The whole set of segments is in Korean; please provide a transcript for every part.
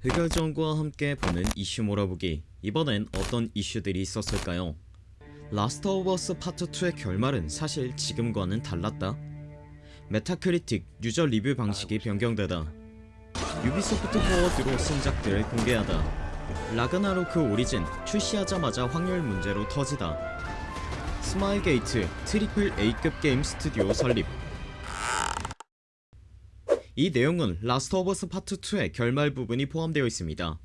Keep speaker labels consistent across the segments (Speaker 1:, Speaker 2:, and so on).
Speaker 1: 흑열전구와 함께 보는 이슈 몰아보기. 이번엔 어떤 이슈들이 있었을까요? 라스트 오브 어스 파트 2의 결말은 사실 지금과는 달랐다. 메타크리틱 유저 리뷰 방식이 변경되다. 유비소프트 포워드로 신작들을 공개하다. 라그나로크 오리진 출시하자마자 확률 문제로 터지다. 스마일 게이트 트리플 A급 게임 스튜디오 설립 이 내용은 라스트 오브 어스 파트 2의 결말 부분이 포함되어 있습니다.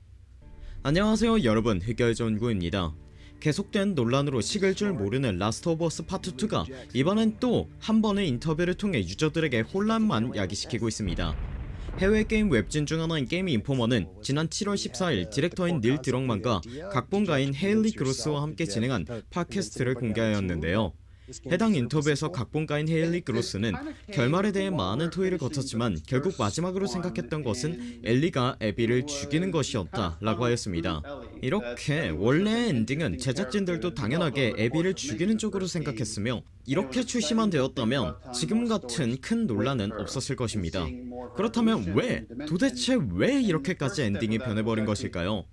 Speaker 1: 안녕하세요 여러분. 흑열전구입니다. 계속된 논란으로 식을 줄 모르는 라스트 오브 어스 파트 2가 이번엔 또 한 번의 인터뷰를 통해 유저들에게 혼란만 야기시키고 있습니다. 해외 게임 웹진 중 하나인 게임 인포머는 지난 7월 14일 디렉터인 닐 드럭만과 각본가인 헤일리 그로스와 함께 진행한 팟캐스트를 공개하였는데요 해당 인터뷰에서 각본가인 헤일리 그로스는 결말에 대해 많은 토의를 거쳤지만 결국 마지막으로 생각했던 것은 엘리가 에비를 죽이는 것이었다 라고 하였습니다. 이렇게 원래의 엔딩은 제작진들도 당연하게 에비를 죽이는 쪽으로 생각했으며 이렇게 출시만 되었다면 지금 같은 큰 논란은 없었을 것입니다. 그렇다면 왜 도대체 왜 이렇게까지 엔딩이 변해버린 것일까요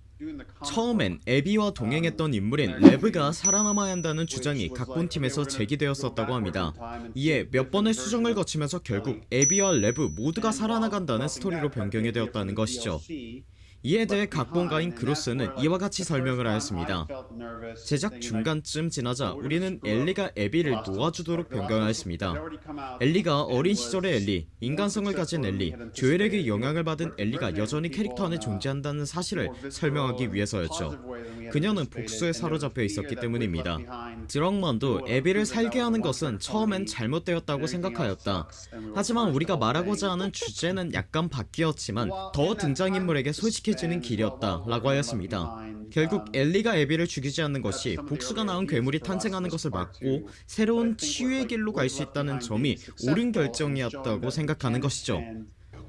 Speaker 1: 처음엔 에비와 동행했던 인물인 레브가 살아남아야 한다는 주장이 각본 팀에서 제기되었었다고 합니다. 이에 몇 번의 수정을 거치면서 결국 에비와 레브 모두가 살아나간다는 스토리로 변경이 되었다는 것이죠 이에 대해 각본가인 그로스는 이와 같이 설명을 하였습니다. 제작 중간쯤 지나자 우리는 엘리가 에비를 놓아주도록 변경하였습니다. 엘리가 어린 시절의 엘리, 인간성을 가진 엘리, 조엘에게 영향을 받은 엘리가 여전히 캐릭터 안에 존재한다는 사실을 설명하기 위해서였죠. 그녀는 복수에 사로잡혀 있었기 때문입니다. 드럭만도 에비를 살게 하는 것은 처음엔 잘못되었다고 생각하였다. 하지만 우리가 말하고자 하는 주제는 약간 바뀌었지만 더 등장인물에게 솔직 해지는 길이었다 라고 하였습니다. 결국 엘리가 에비를 죽이지 않는 것이 복수가 낳은 괴물이 탄생하는 것을 막고 새로운 치유의 길로 갈 수 있다는 점이 옳은 결정이었다고 생각하는 것이죠.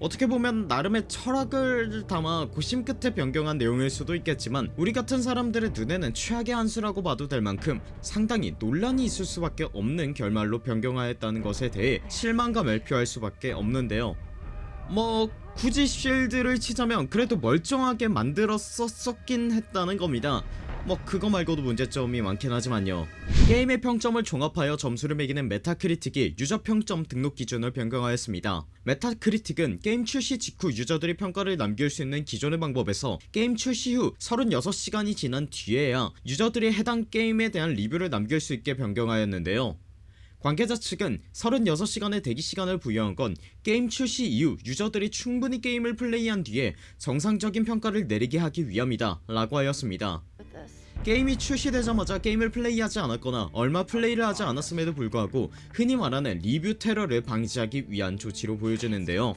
Speaker 1: 어떻게 보면 나름의 철학을 담아 고심 끝에 변경한 내용일 수도 있겠지만 우리 같은 사람들의 눈에는 최악의 한 수라고 봐도 될 만큼 상당히 논란이 있을 수밖에 없는 결말로 변경하였다는 것에 대해 실망감을 표할 수밖에 없는데요 뭐 굳이 쉴드를 치자면 그래도 멀쩡하게 만들었었긴 했다는 겁니다. 뭐 그거 말고도 문제점이 많긴 하지만요. 게임의 평점을 종합하여 점수를 매기는 메타크리틱이 유저 평점 등록 기준을 변경하였습니다. 메타크리틱은 게임 출시 직후 유저들이 평가를 남길 수 있는 기존의 방법에서 게임 출시 후 36시간이 지난 뒤에야 유저들이 해당 게임에 대한 리뷰를 남길 수 있게 변경하였는데요 관계자 측은 36시간의 대기시간을 부여한 건 게임 출시 이후 유저들이 충분히 게임을 플레이한 뒤에 정상적인 평가를 내리게 하기 위함이다 라고 하였습니다. 게임이 출시되자마자 게임을 플레이하지 않았거나 얼마 플레이를 하지 않았음에도 불구하고 흔히 말하는 리뷰 테러를 방지하기 위한 조치로 보여지는데요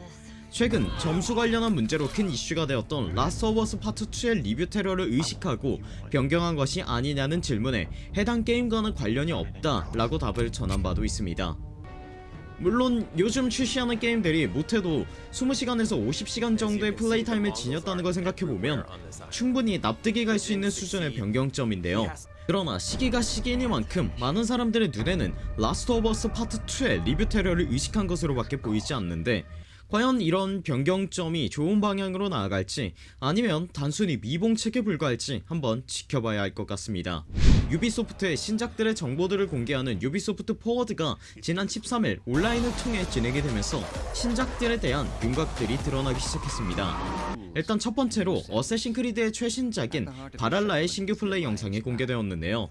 Speaker 1: 최근 점수 관련한 문제로 큰 이슈가 되었던 라스트 오브 어스 파트 2의 리뷰 테러를 의식하고 변경한 것이 아니냐는 질문에 해당 게임과는 관련이 없다 라고 답을 전한 바도 있습니다. 물론 요즘 출시하는 게임들이 못해도 20시간에서 50시간 정도의 플레이 타임을 지녔다는 걸 생각해보면 충분히 납득이 갈 수 있는 수준의 변경점인데요. 그러나 시기가 시기이니만큼 많은 사람들의 눈에는 라스트 오브 어스 파트 2의 리뷰 테러를 의식한 것으로 밖에 보이지 않는데 과연 이런 변경점이 좋은 방향으로 나아갈지 아니면 단순히 미봉책에 불과할지 한번 지켜봐야 할 것 같습니다. 유비소프트의 신작들의 정보들을 공개하는 유비소프트 포워드가 지난 13일 온라인을 통해 진행이 되면서 신작들에 대한 윤곽들이 드러나기 시작했습니다. 일단 첫번째로 어쌔신 크리드의 최신작인 발할라의 신규 플레이 영상이 공개되었는데요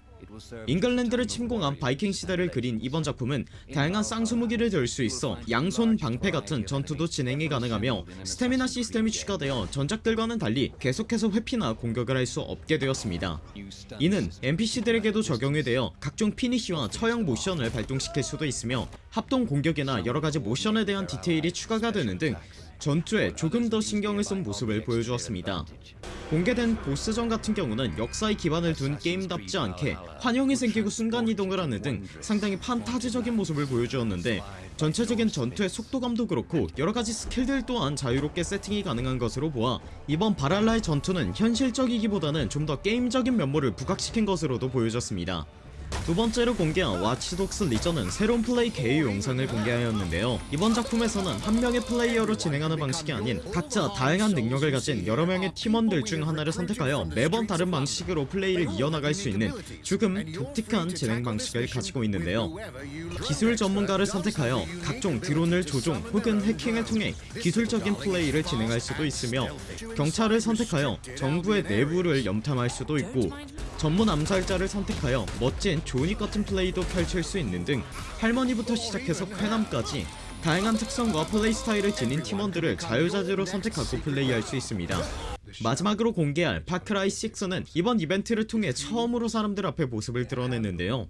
Speaker 1: 잉글랜드를 침공한 바이킹 시대를 그린 이번 작품은 다양한 쌍수무기를 들 수 있어 양손 방패 같은 전투도 진행이 가능하며 스태미나 시스템이 추가되어 전작들과는 달리 계속해서 회피나 공격을 할 수 없게 되었습니다. 이는 NPC들에게도 적용이 되어 각종 피니쉬와 처형 모션을 발동시킬 수도 있으며 합동 공격이나 여러가지 모션에 대한 디테일이 추가가 되는 등 전투에 조금 더 신경을 쓴 모습을 보여주었습니다. 공개된 보스전 같은 경우는 역사에 기반을 둔 게임답지 않게 환영이 생기고 순간이동을 하는 등 상당히 판타지적인 모습을 보여주었는데 전체적인 전투의 속도감도 그렇고 여러가지 스킬들 또한 자유롭게 세팅이 가능한 것으로 보아 이번 발할라의 전투는 현실적이기보다는 좀 더 게임적인 면모를 부각시킨 것으로도 보여졌습니다 두 번째로 공개한 와치독스 리전은 새로운 플레이 개요 영상을 공개하였는데요. 이번 작품에서는 한 명의 플레이어로 진행하는 방식이 아닌 각자 다양한 능력을 가진 여러 명의 팀원들 중 하나를 선택하여 매번 다른 방식으로 플레이를 이어나갈 수 있는 조금 독특한 진행 방식을 가지고 있는데요. 기술 전문가를 선택하여 각종 드론을 조종 혹은 해킹을 통해 기술적인 플레이를 진행할 수도 있으며 경찰을 선택하여 정부의 내부를 염탐할 수도 있고 전문 암살자를 선택하여 멋진 조닉 같은 플레이도 펼칠 수 있는 등 할머니부터 시작해서 쾌남까지 다양한 특성과 플레이 스타일을 지닌 팀원들을 자유자재로 선택하고 플레이할 수 있습니다. 마지막으로 공개할 파크라이 6는 이번 이벤트를 통해 처음으로 사람들 앞에 모습을 드러냈는데요.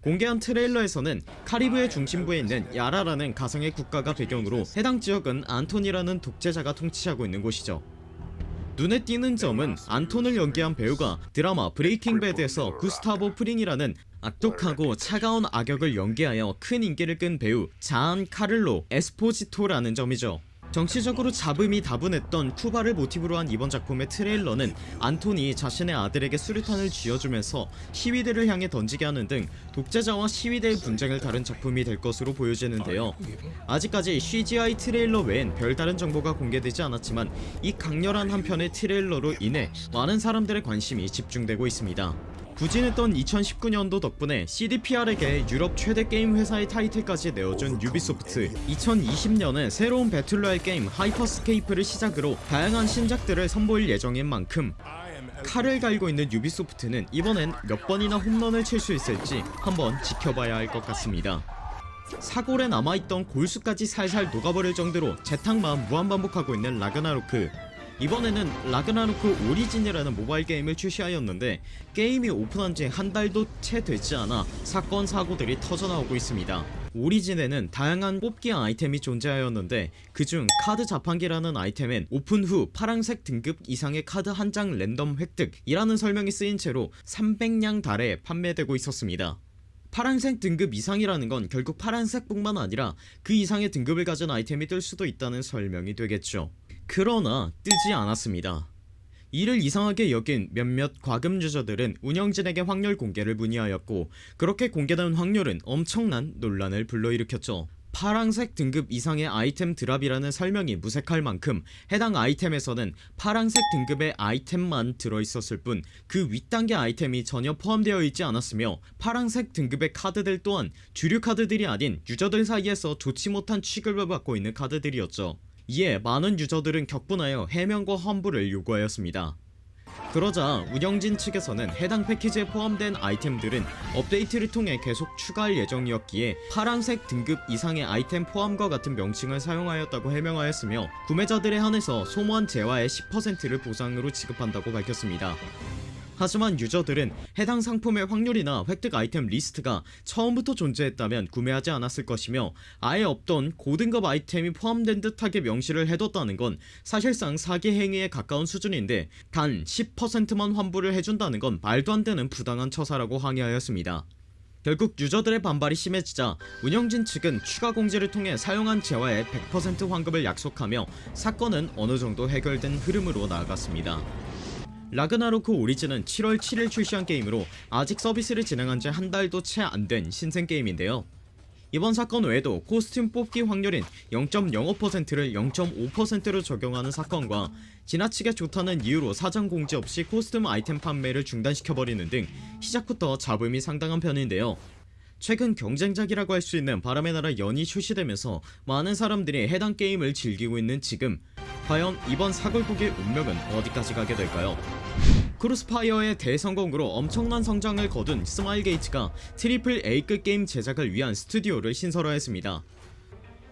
Speaker 1: 공개한 트레일러에서는 카리브해 중심부에 있는 야라라는 가상의 국가가 배경으로 해당 지역은 안톤이라는 독재자가 통치하고 있는 곳이죠 눈에 띄는 점은 안톤을 연기한 배우가 드라마 브레이킹 배드에서 구스타보 프링이라는 악독하고 차가운 악역을 연기하여 큰 인기를 끈 배우 지안카를로 에스포지토라는 점이죠 정치적으로 잡음이 다분했던 쿠바를 모티브로 한 이번 작품의 트레일러는 안톤이 자신의 아들에게 수류탄을 쥐어주면서 시위대를 향해 던지게 하는 등 독재자와 시위대의 분쟁을 다룬 작품이 될 것으로 보여지는데요. 아직까지 CGI 트레일러 외엔 별다른 정보가 공개되지 않았지만 이 강렬한 한 편의 트레일러로 인해 많은 사람들의 관심이 집중되고 있습니다 부진했던 2019년도 덕분에 CDPR에게 유럽 최대 게임 회사의 타이틀까지 내어준 유비소프트. 2020년에 새로운 battle royale 게임 하이퍼스케이프를 시작으로 다양한 신작들을 선보일 예정인 만큼 칼을 갈고 있는 유비소프트는 이번엔 몇 번이나 홈런을 칠 수 있을지 한번 지켜봐야 할 것 같습니다. 사골에 남아있던 골수까지 살살 녹아버릴 정도로 재탕만 무한반복하고 있는 라그나로크 이번에는 라그나로크 오리진이라는 모바일 게임을 출시하였는데 게임이 오픈한지 한 달도 채 되지 않아 사건 사고들이 터져나오고 있습니다. 오리진에는 다양한 뽑기 아이템이 존재하였는데 그중 카드 자판기라는 아이템엔 오픈 후 파랑색 등급 이상의 카드 한 장 랜덤 획득 이라는 설명이 쓰인 채로 300량 달에 판매되고 있었습니다. 파란색 등급 이상이라는 건 결국 파란색 뿐만 아니라 그 이상의 등급을 가진 아이템이 뜰 수도 있다는 설명이 되겠죠 그러나 뜨지 않았습니다. 이를 이상하게 여긴 몇몇 과금 유저들은 운영진에게 확률 공개를 문의하였고 그렇게 공개된 확률은 엄청난 논란을 불러일으켰죠. 파랑색 등급 이상의 아이템 drop이라는 설명이 무색할 만큼 해당 아이템에서는 파랑색 등급의 아이템만 들어있었을 뿐 그 윗단계 아이템이 전혀 포함되어 있지 않았으며 파랑색 등급의 카드들 또한 주류 카드들이 아닌 유저들 사이에서 좋지 못한 취급을 받고 있는 카드들이었죠 이에 많은 유저들은 격분하여 해명과 환불을 요구하였습니다. 그러자 운영진 측에서는 해당 패키지에 포함된 아이템들은 업데이트를 통해 계속 추가할 예정이었기에 파란색 등급 이상의 아이템 포함과 같은 명칭을 사용하였다고 해명하였으며 구매자들에 한해서 소모한 재화의 10%를 보상으로 지급한다고 밝혔습니다 하지만 유저들은 해당 상품의 확률이나 획득 아이템 리스트가 처음부터 존재했다면 구매하지 않았을 것이며 아예 없던 고등급 아이템이 포함된 듯하게 명시를 해뒀다는 건 사실상 사기 행위에 가까운 수준인데 단 10%만 환불을 해준다는 건 말도 안 되는 부당한 처사라고 항의하였습니다. 결국 유저들의 반발이 심해지자 운영진 측은 추가 공지를 통해 사용한 재화의 100% 환급을 약속하며 사건은 어느정도 해결된 흐름으로 나아갔습니다 라그나로크 오리진은 7월 7일 출시한 게임으로 아직 서비스를 진행한지 한 달도 채 안 된 신생 게임인데요. 이번 사건 외에도 costume 뽑기 확률인 0.05%를 0.5%로 적용하는 사건과 지나치게 좋다는 이유로 사전 공지 없이 costume 아이템 판매를 중단시켜버리는 등 시작부터 잡음이 상당한 편인데요 최근 경쟁작이라고 할 수 있는 바람의 나라 연이 출시되면서 많은 사람들이 해당 게임을 즐기고 있는 지금. 과연 이번 사골국의 운명은 어디까지 가게 될까요? 크로스파이어의 대성공으로 엄청난 성장을 거둔 스마일게이트가 triple A급 게임 제작을 위한 스튜디오를 신설하였습니다.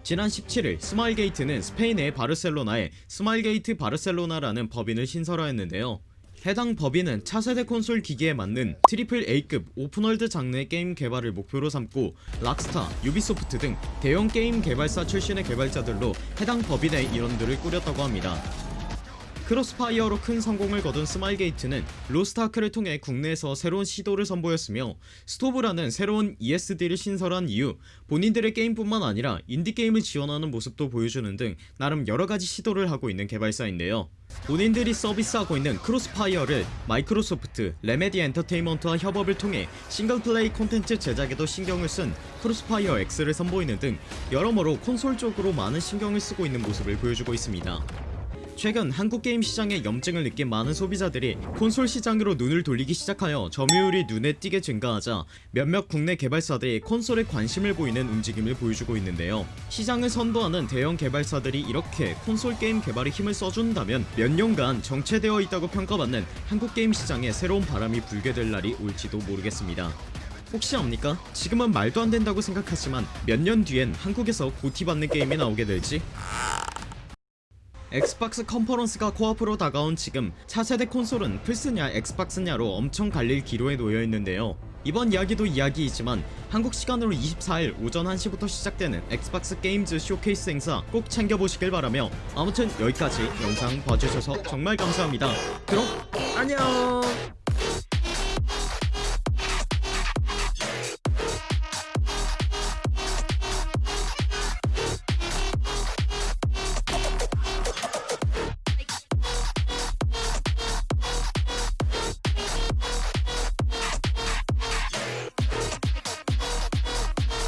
Speaker 1: 지난 17일 스마일게이트는 스페인의 바르셀로나에 스마일게이트 바르셀로나라는 법인을 신설하였는데요 해당 법인은 차세대 콘솔 기기에 맞는 triple A급 open world 장르의 게임 개발을 목표로 삼고 락스타, 유비소프트 등 대형 게임 개발사 출신의 개발자들로 해당 법인의 일원들을 꾸렸다고 합니다. 크로스파이어로 큰 성공을 거둔 스마일게이트는 로스트아크를 통해 국내에서 새로운 시도를 선보였으며 스토브라는 새로운 ESD를 신설한 이후 본인들의 게임뿐만 아니라 인디게임을 지원하는 모습도 보여주는 등 나름 여러가지 시도를 하고 있는 개발사인데요 본인들이 서비스하고 있는 크로스파이어를 마이크로소프트, 레메디 엔터테인먼트와 협업을 통해 single play 콘텐츠 제작에도 신경을 쓴 크로스파이어 X를 선보이는 등 여러모로 콘솔 쪽으로 많은 신경을 쓰고 있는 모습을 보여주고 있습니다. 최근 한국 게임 시장에 염증을 느낀 많은 소비자들이 콘솔 시장으로 눈을 돌리기 시작하여 점유율이 눈에 띄게 증가하자 몇몇 국내 개발사들이 콘솔에 관심을 보이는 움직임을 보여주고 있는데요. 시장을 선도하는 대형 개발사들이 이렇게 콘솔 게임 개발에 힘을 써준다면 몇 년간 정체되어 있다고 평가받는 한국 게임 시장에 새로운 바람이 불게 될 날이 올지도 모르겠습니다. 혹시 압니까? 지금은 말도 안 된다고 생각하지만 몇 년 뒤엔 한국에서 GOTY 받는 게임이 나오게 될지 엑스박스 컨퍼런스가 코앞으로 다가온 지금 차세대 콘솔은 플스냐 엑스박스냐로 엄청 갈릴 기로에 놓여있는데요. 이번 이야기도 이야기이지만 한국 시간으로 24일 오전 1시부터 시작되는 엑스박스 게임즈 쇼케이스 행사 꼭 챙겨보시길 바라며 아무튼 여기까지 영상 봐주셔서 정말 감사합니다. 그럼 안녕